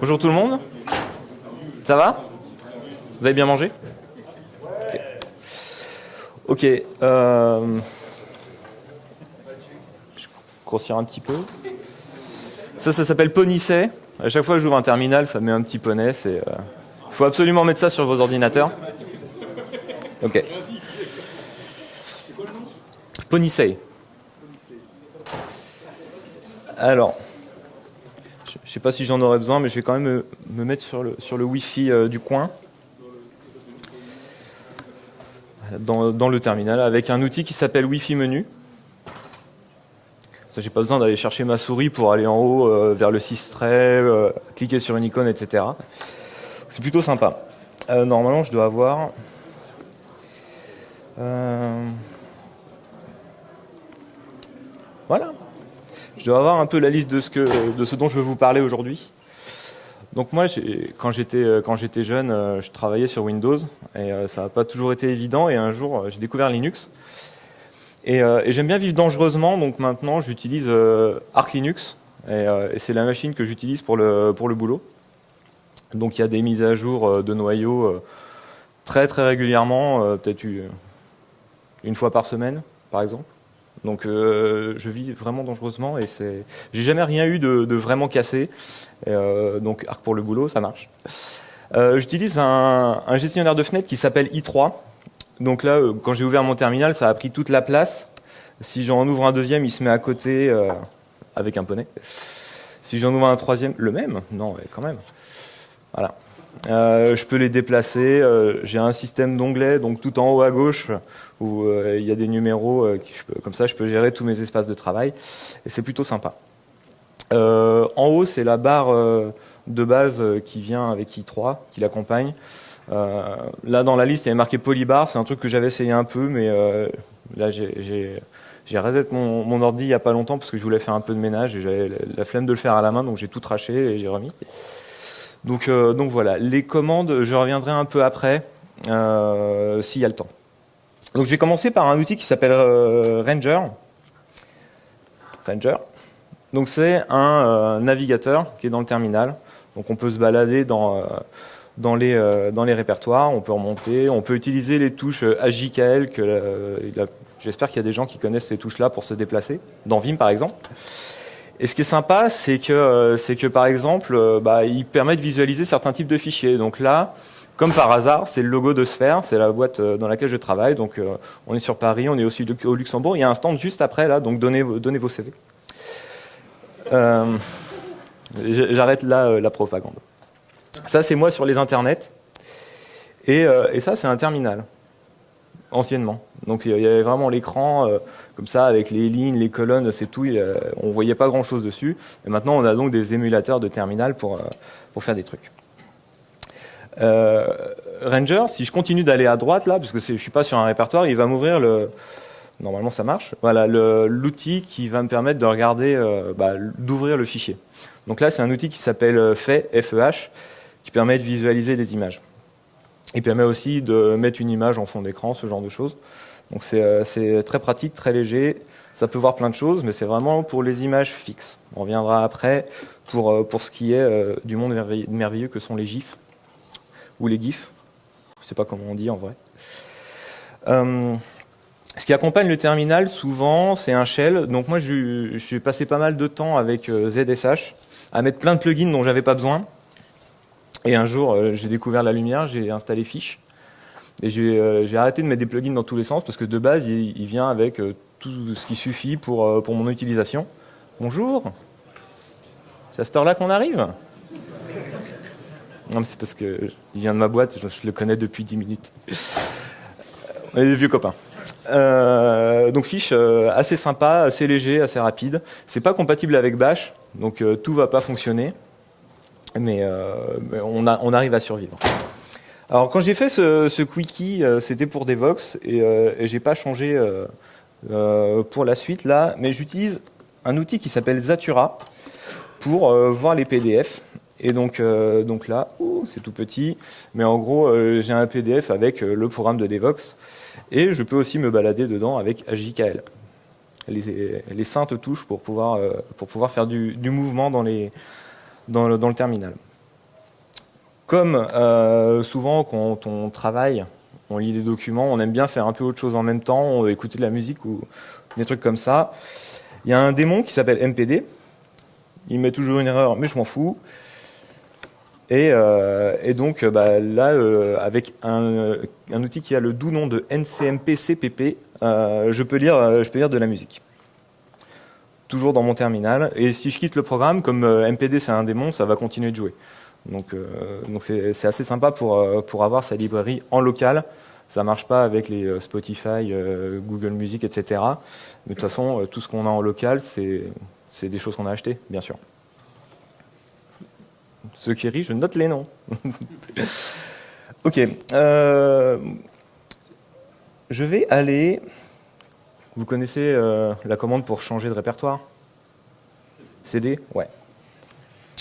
Bonjour tout le monde. Ça va? Vous avez bien mangé? Ok. ok, euh, Je grossir un petit peu. Ça, ça s'appelle Ponissay. À chaque fois que j'ouvre un terminal, ça met un petit poney. Il euh... faut absolument mettre ça sur vos ordinateurs. Ok. Ponissay. Alors, je ne sais pas si j'en aurais besoin, mais je vais quand même me, mettre sur le, Wi-Fi euh, du coin. Dans, le terminal, avec un outil qui s'appelle Wi-Fi menu. Ça, j'ai pas besoin d'aller chercher ma souris pour aller en haut euh, vers le 6 traits, euh, cliquer sur une icône, etc. C'est plutôt sympa. normalement, je dois avoir... Voilà, je dois avoir un peu la liste de ce, que, de ce dont je veux vous parler aujourd'hui. Donc moi, quand j'étais euh, quand j'étais jeune, euh, je travaillais sur Windows et euh, ça n'a pas toujours été évident. Et un jour, j'ai découvert Linux et, j'aime bien vivre dangereusement. Donc maintenant, j'utilise Arch Linux et, c'est la machine que j'utilise pour le pour le boulot. Donc il y a des mises à jour de noyaux très très régulièrement, peut-être une fois par semaine, par exemple. Donc euh, je vis vraiment dangereusement et c'est, j'ai jamais rien eu de, vraiment cassé. Euh, donc Arc pour le boulot, ça marche. Euh, j'utilise un, gestionnaire de fenêtres qui s'appelle i3. Donc là, quand j'ai ouvert mon terminal, ça a pris toute la place. Si j'en ouvre un deuxième, il se met à côté avec un poney. Si j'en ouvre un troisième, le même? Non, quand même. Voilà. Euh, je peux les déplacer. Euh, j'ai un système d'onglets, donc tout en haut à gauche, où euh, il y a des numéros. comme ça, je peux gérer tous mes espaces de travail. Et c'est plutôt sympa. en haut, c'est la barre de base qui vient avec i3, qui l'accompagne. là, dans la liste, il y avait marqué Polybar. C'est un truc que j'avais essayé un peu, mais là, j'ai reset mon, ordi il n'y a pas longtemps parce que je voulais faire un peu de ménage et j'avais la flemme de le faire à la main, donc j'ai tout traché et j'ai remis. Donc, euh, donc voilà, les commandes, je reviendrai un peu après, euh, s'il y a le temps. Donc je vais commencer par un outil qui s'appelle euh, Ranger. Ranger. Donc c'est un navigateur qui est dans le terminal. Donc on peut se balader dans, les, répertoires, on peut remonter, on peut utiliser les touches que j'espère qu'il y a des gens qui connaissent ces touches-là pour se déplacer, dans Vim par exemple. Et ce qui est sympa, c'est que, euh, c'est que par exemple, euh, bah, il permet de visualiser certains types de fichiers. Donc là, comme par hasard, c'est le logo de Sphere, c'est la boîte euh, dans laquelle je travaille. Donc on est sur Paris, on est aussi au Luxembourg. Il y a un stand juste après là, donc donnez, vos CV. J'arrête là la propagande. Ça, c'est moi sur les internets. Et, et ça, c'est un terminal anciennement. Donc il y avait vraiment l'écran euh, comme ça avec les lignes, les colonnes, c'est tout. on voyait pas grand chose dessus. Et maintenant on a donc des émulateurs de terminal pour euh, faire des trucs. Euh, Ranger, si je continue d'aller à droite là, parce que je suis pas sur un répertoire, il va m'ouvrir le normalement ça marche. Voilà l'outil qui va me permettre de regarder, bah, d'ouvrir le fichier. Donc là c'est un outil qui s'appelle FEH, FEH, qui permet de visualiser des images. Il permet aussi de mettre une image en fond d'écran, ce genre de choses. Donc euh, c'est très pratique, très léger. Ça peut voir plein de choses, mais c'est vraiment pour les images fixes. On reviendra après pour, euh, pour ce qui est euh, du monde merveilleux que sont les GIFs, ou les GIFs. Je ne sais pas comment on dit en vrai. ce qui accompagne le terminal, souvent, c'est un shell. Donc moi, je, suis passé pas mal de temps avec ZSH à mettre plein de plugins dont j'avais pas besoin. Et un jour, euh, j'ai découvert la lumière, j'ai installé Fish. Et euh, j'ai arrêté de mettre des plugins dans tous les sens parce que de base, il, vient avec euh, tout ce qui suffit pour, pour mon utilisation. Bonjour C'est à cette heure-là qu'on arrive? Non, c'est parce qu'il vient de ma boîte, je, le connais depuis 10 minutes. On est vieux copains. donc Fish, assez sympa, assez léger, assez rapide. C'est pas compatible avec Bash, donc tout va pas fonctionner mais, euh, on, arrive à survivre. Alors quand j'ai fait ce, quickie, euh, c'était pour Devox et, euh, et j'ai pas changé pour la suite là, mais j'utilise un outil qui s'appelle Zatura pour voir les PDF. Et donc, là, c'est tout petit, mais en gros, j'ai un PDF avec le programme de Devox et je peux aussi me balader dedans avec HJKL. Les, les saintes touches pour pouvoir faire du mouvement dans les, dans le, terminal. Comme euh, souvent quand on travaille, on lit des documents, on aime bien faire un peu autre chose en même temps, écouter de la musique ou des trucs comme ça. Il y a un démon qui s'appelle MPD. Il met toujours une erreur, mais je m'en fous. Et, euh, donc bah, là, avec un, un, outil qui a le doux nom de NCMP-CPP, je, peux lire, je peux lire de la musique toujours dans mon terminal. Et si je quitte le programme, comme euh, MPD c'est un démon, ça va continuer de jouer. Donc euh, c'est assez sympa pour, euh, pour avoir sa librairie en local. Ça marche pas avec les Spotify, Google Music, etc. Mais de toute façon, tout ce qu'on a en local, c'est des choses qu'on a achetées, bien sûr. Ceux qui rient, je note les noms. ok. je vais aller vous connaissez euh, la commande pour changer de répertoire? CD Ouais.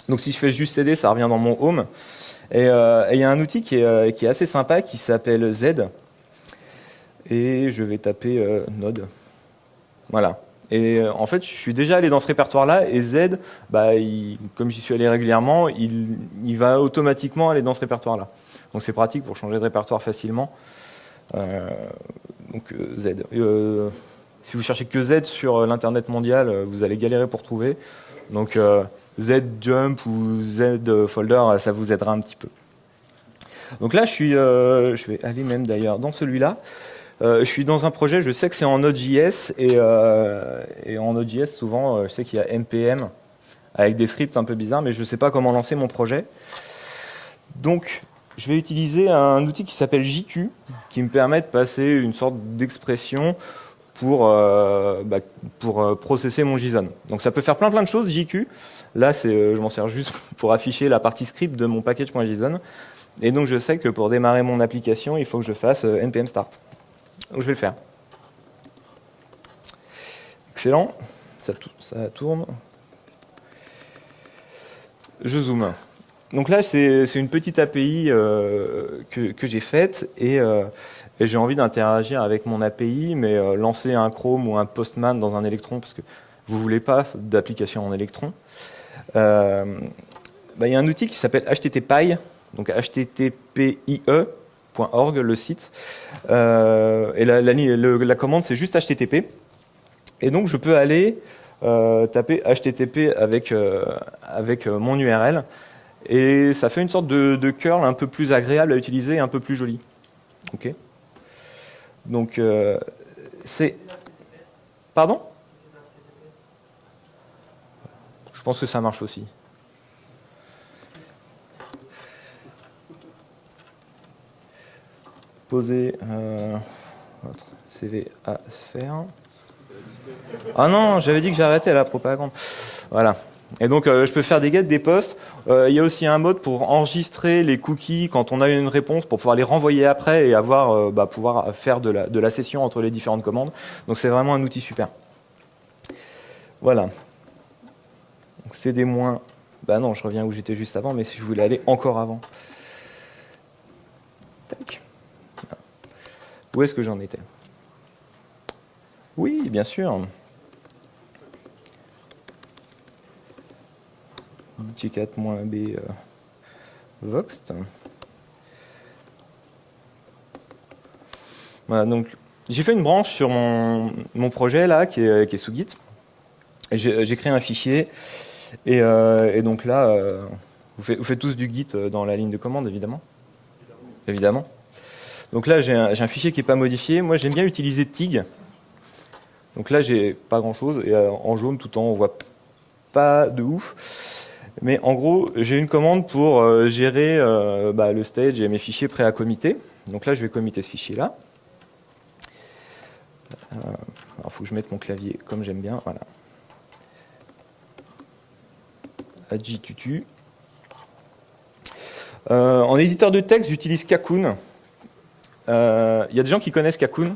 Donc si je fais juste CD, ça revient dans mon home. Et euh, il y a un outil euh, qui est, assez sympa qui s'appelle Z. Et je vais taper Node. Voilà. Et en fait, je suis déjà allé dans ce répertoire-là, et Z, bah, comme j'y suis allé régulièrement, il, il, va automatiquement aller dans ce répertoire-là. Donc c'est pratique pour changer de répertoire facilement. donc Z. Si vous cherchez que Z sur euh, l'internet mondial, euh, vous allez galérer pour trouver. Donc euh, Z jump ou Z folder, ça vous aidera un petit peu. Donc là, je suis, je vais aller même d'ailleurs dans celui-là. je suis dans un projet, je sais que c'est en Node.js et, et, en Node.js souvent, je sais qu'il y a npm avec des scripts un peu bizarres, mais je ne sais pas comment lancer mon projet. Donc, je vais utiliser un outil qui s'appelle JQ, qui me permet de passer une sorte d'expression pour, euh, bah, pour euh, processer mon JSON. Donc ça peut faire plein plein de choses, JQ. Là, euh, je m'en sers juste pour afficher la partie script de mon package.json. Et donc je sais que pour démarrer mon application, il faut que je fasse npm start. Donc je vais le faire. Excellent, ça, ça tourne. Je zoome. Donc là, c'est une petite API que, que j'ai faite et et j'ai envie d'interagir avec mon API, mais euh, lancer un Chrome ou un Postman dans un Electron, parce que vous ne voulez pas d'application en Electron. Euh, bah, il y a un outil qui s'appelle HTTPie, donc httpie.org, le site. Euh, et la, commande, c'est juste HTTP. Et donc, je peux aller taper HTTP avec, mon URL. Et ça fait une sorte de, curl un peu plus agréable à utiliser un peu plus joli. Donc, euh, c'est... Pardon? Je pense que ça marche aussi. Poser euh, votre CV à sphère. Ah non, j'avais dit que j'arrêtais la propagande. Voilà. Et donc, euh, je peux faire des get, des posts. Euh, il y a aussi un mode pour enregistrer les cookies quand on a une réponse, pour pouvoir les renvoyer après et avoir, euh, bah, pouvoir faire de la, session entre les différentes commandes. Donc, c'est vraiment un outil super. Voilà. Donc, c'est des moins... Bah non, je reviens où j'étais juste avant, mais si je voulais aller encore avant. Tac. Où est-ce que j'en étais? Oui, bien sûr. G4-B euh. Voilà, donc j'ai fait une branche sur mon, projet là qui est, sous Git. J'ai créé un fichier et, euh, donc là, euh, vous, faites, tous du Git dans la ligne de commande évidemment. Évidemment. Donc là, j'ai un, fichier qui n'est pas modifié. Moi, j'aime bien utiliser TIG. Donc là, j'ai pas grand chose et en jaune tout en haut, on voit pas de ouf. Mais en gros, j'ai une commande pour euh, gérer euh, bah, le stage et mes fichiers prêts à commiter. Donc là, je vais commiter ce fichier-là. Euh, il faut que je mette mon clavier comme j'aime bien. Voilà. Adjitutu. en éditeur de texte, j'utilise Kakoun. Il y a des gens qui connaissent Kakoun.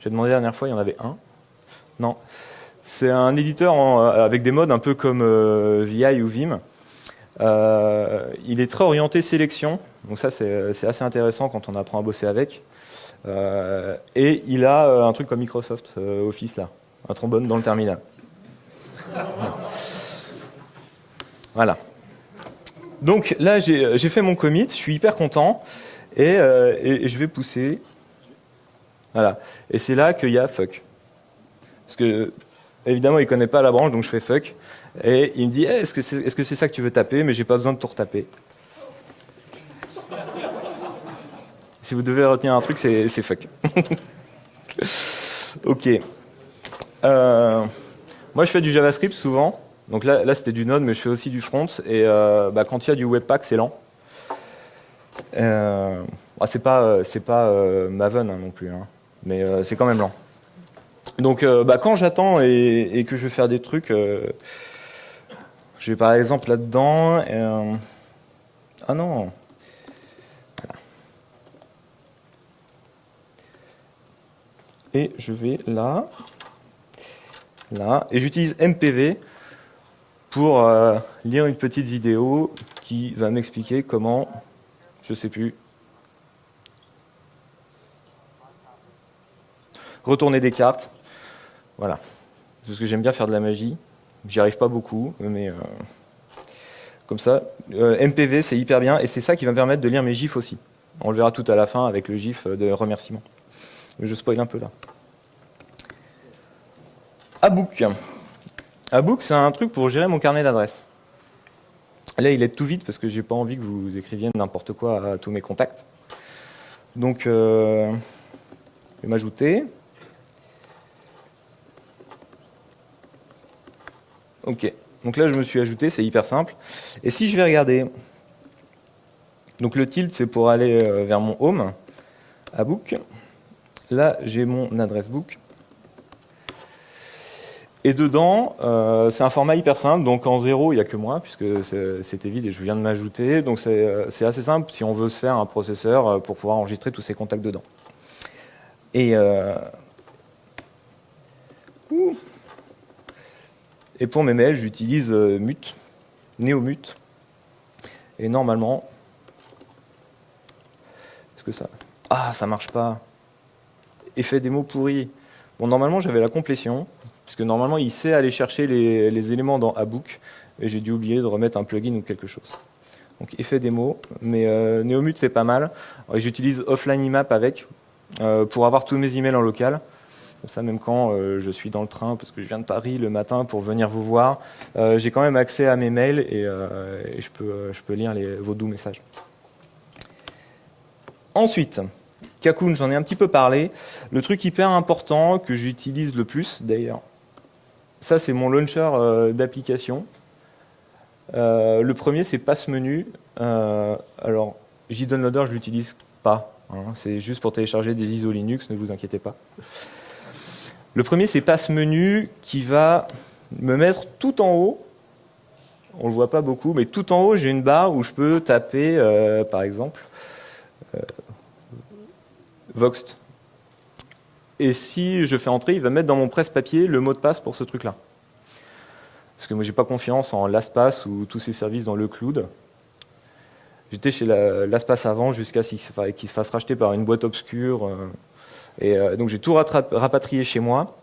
J'ai demandé la dernière fois, il y en avait un. Non. C'est un éditeur euh, avec des modes un peu comme euh, VI ou Vim. Euh, il est très orienté sélection, donc ça c'est assez intéressant quand on apprend à bosser avec. et il a un truc comme Microsoft Office là, un trombone dans le terminal. Voilà. Donc là, j'ai fait mon commit, je suis hyper content, et, et je vais pousser. Voilà. Et c'est là qu'il y a fuck. Parce que, évidemment, il connaît pas la branche, donc je fais fuck. Et il me dit, est-ce que c'est -ce c'est ça que tu veux taper? Mais j'ai pas besoin de tout retaper. si vous devez retenir un truc, c'est fuck. ok. Euh, moi, je fais du JavaScript souvent. Donc là, c'était du Node, mais je fais aussi du front. Et euh, bah, quand il y a du Webpack, c'est lent. Euh, bah, c'est pas, pas Maven hein, non plus, hein. mais c'est quand même lent. Donc, bah, quand j'attends et, que je veux faire des trucs, je vais par exemple là-dedans. ah non, et je vais là, là, et j'utilise MPV pour euh, lire une petite vidéo qui va m'expliquer comment, je sais plus, retourner des cartes. Voilà. Parce que j'aime bien faire de la magie. J'y arrive pas beaucoup, mais euh, comme ça. Euh, MPV, c'est hyper bien, et c'est ça qui va me permettre de lire mes gifs aussi. On le verra tout à la fin avec le gif de remerciement. Je spoil un peu là. Abook. Abook, c'est un truc pour gérer mon carnet d'adresses. Là, il est tout vite parce que j'ai pas envie que vous écriviez n'importe quoi à tous mes contacts. Donc, euh, je vais m'ajouter. Ok. Donc là, je me suis ajouté, c'est hyper simple. Et si je vais regarder, donc le tilt, c'est pour aller euh, vers mon home, Abook. Là, j'ai mon adresse book. Et dedans, euh, c'est un format hyper simple, donc en zéro, il n'y a que moi, puisque c'était vide et je viens de m'ajouter. Donc c'est assez simple si on veut se faire un processeur euh, pour pouvoir enregistrer tous ces contacts dedans. Et, euh, et pour mes mails, j'utilise Mute, NeoMute. Et normalement, est-ce que ça... Ah, ça marche pas effet des mots pourris. Bon, normalement, j'avais la complétion, puisque normalement, il sait aller chercher les, éléments dans Abook, et j'ai dû oublier de remettre un plugin ou quelque chose. Donc, effet des mots, mais euh, Neomute, c'est pas mal. J'utilise Offline IMAP avec, euh, pour avoir tous mes emails en local. Comme ça, même quand euh, je suis dans le train, parce que je viens de Paris le matin pour venir vous voir, j'ai quand même accès à mes mails et, je, peux, je peux lire vos doux messages. Ensuite, Kakoun, j'en ai un petit peu parlé. Le truc hyper important que j'utilise le plus d'ailleurs, ça c'est mon launcher euh, d'application. Euh, le premier c'est Passe Menu. Euh, alors JDownloader je l'utilise pas. Hein. c'est juste pour télécharger des ISO Linux, ne vous inquiétez pas. Le premier c'est Passe Menu qui va me mettre tout en haut on le voit pas beaucoup, mais tout en haut, j'ai une barre où je peux taper, par exemple, Voxt. Et si je fais entrer, il va mettre dans mon presse-papier le mot de passe pour ce truc-là. Parce que moi, j'ai pas confiance en LastPass ou tous ces services dans le cloud. J'étais chez LastPass avant jusqu'à ce qu'il se fasse racheter par une boîte obscure. Euh, euh, donc, j'ai tout rapatrié chez moi.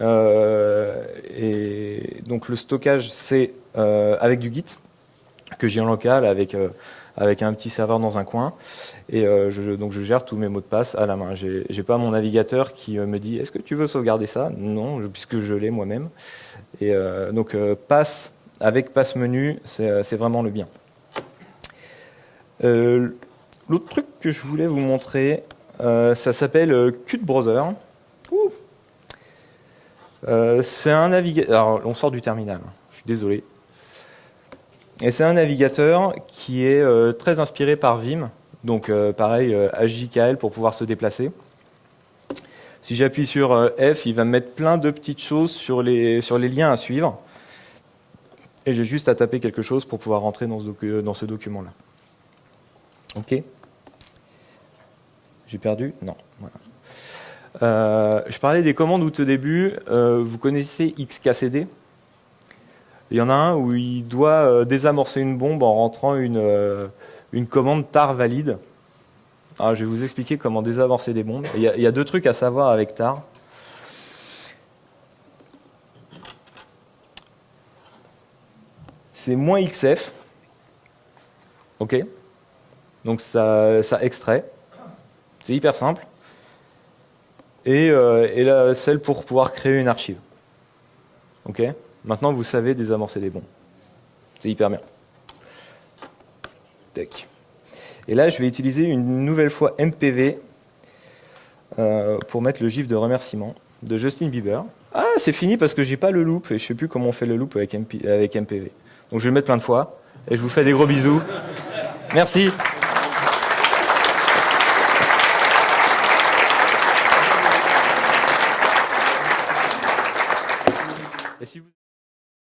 Euh, et donc, le stockage, c'est avec du Git que j'ai en local, avec un petit serveur dans un coin. Et euh, je, donc je gère tous mes mots de passe à la main. Je n'ai pas mon navigateur qui euh, me dit est-ce que tu veux sauvegarder ça? Non, puisque je l'ai moi-même. Et euh, donc passe avec passe menu, c'est vraiment le bien. L'autre truc que je voulais vous montrer, ça s'appelle Qt Browser. c'est un navigateur. Alors, on sort du terminal. Je suis désolé. Et c'est un navigateur qui est euh, très inspiré par Vim, donc euh, pareil, HJKL euh, pour pouvoir se déplacer. Si j'appuie sur F, il va me mettre plein de petites choses sur les, sur les liens à suivre. Et j'ai juste à taper quelque chose pour pouvoir rentrer dans ce, dans ce document-là. Ok? J'ai perdu Non. je parlais des commandes au début. vous connaissez XKCD il y en a un où il doit euh, désamorcer une bombe en rentrant une, euh, commande tar valide. Alors, je vais vous expliquer comment désamorcer des bombes. Il y, a, deux trucs à savoir avec tar. C'est moins XF. Ok? Donc ça extrait. C'est hyper simple. Et, euh, celle pour pouvoir créer une archive. Ok? Maintenant, vous savez désamorcer des bons. C'est hyper bien. Tac. Et là, je vais utiliser une nouvelle fois MPV euh, pour mettre le gif de remerciement de Justin Bieber. Ah, c'est fini parce que j'ai pas le loop et je sais plus comment on fait le loop avec, avec MPV. Donc je vais le mettre plein de fois et je vous fais des gros bisous. Merci.